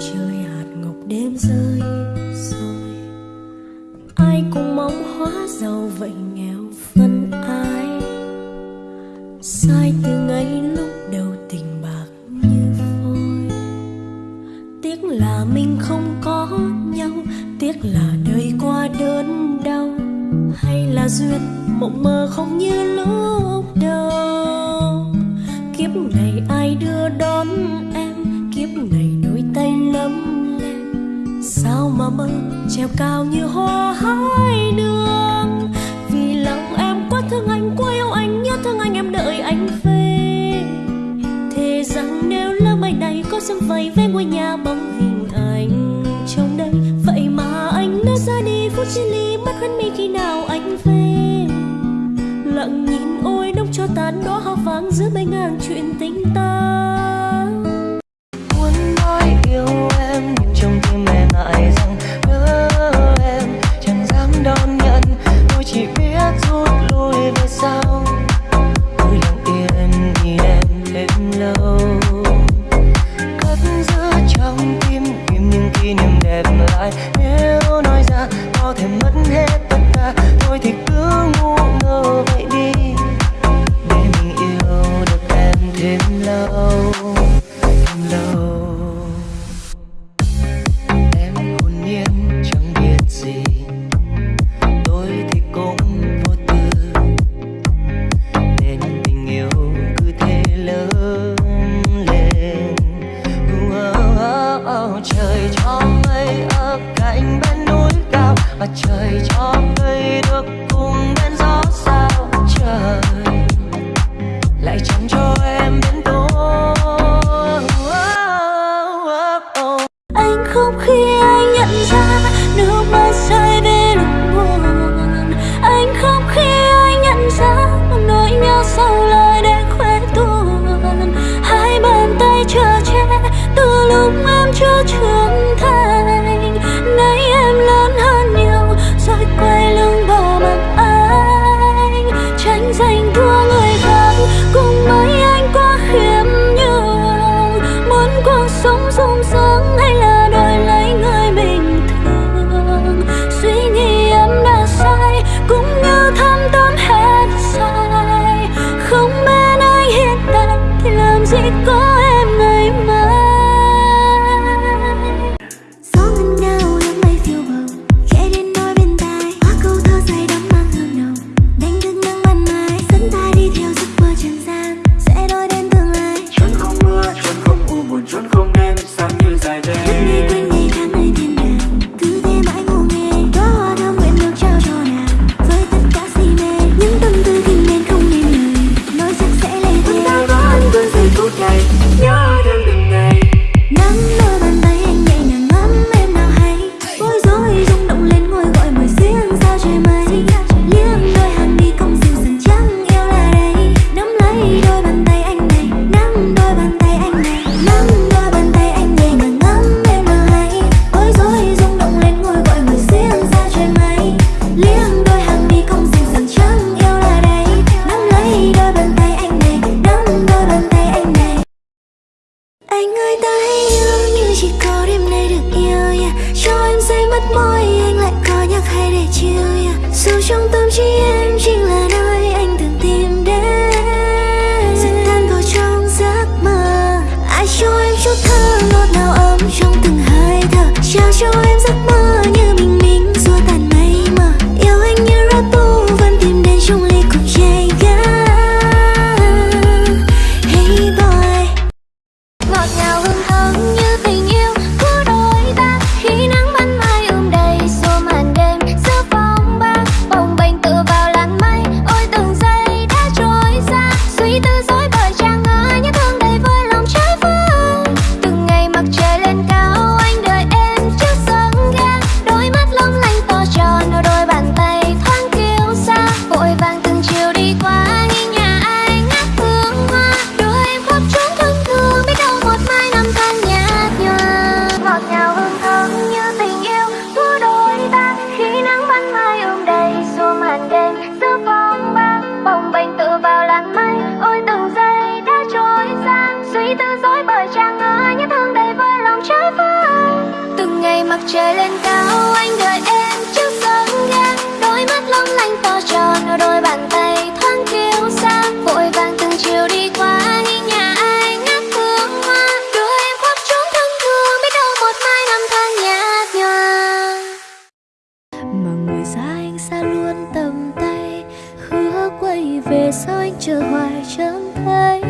trời hạt ngọc đêm rơi rồi. Ai cũng mong hóa giàu vậy nghèo phân ai sai từ ngày lúc đầu tình bạc như phôi. Tiếc là mình không có nhau, tiếc là đời qua đớn đau. Hay là duyên mộng mơ không như lúc đầu. Kiếp này ai đưa đón em kiếp này đôi tay lấm lem. Sao mà mơ treo cao như hoa hai đường? Vì lòng em quá thương anh, quá yêu anh, nhớ thương anh em đợi anh về. Thề rằng nếu lỡ mai này có sương vầy về ngôi nhà bóng hình anh trong đây, vậy mà anh đã ra đi, phút chia ly mất khăn mi khi nào anh về? Lặng nhìn ôi đông cho tàn đó hoa vàng giữa bầy ngàn chuyện tình ta. không khi anh nhận ra nước mắt rơi về lúc buồn. Anh không khi anh nhận ra nỗi nhớ sâu lời để khoe tuôn. Hai bàn tay chờ che từ lúc em chưa trưởng thành. Nay em lớn hơn nhiều, rồi quay lưng bỏ mặt anh. Tranh giành thua người khác, cùng mấy anh quá khiêm nhường. Muốn cuộc sống rung rướng hay là 过。Sao trong? trời lên cao, anh đợi em trước sớm ga đôi mắt long lanh to tròn, đôi bàn tay thoáng kiêu xa. Vội vàng từng chiều đi qua, đi nhà ai ngát thương hoa. Đưa em khóc trốn thân thương, biết đâu một mai năm tháng nhạt nhòa. Mà người xa anh xa luôn tầm tay, hứa quay về sao anh chờ hoài chẳng thấy.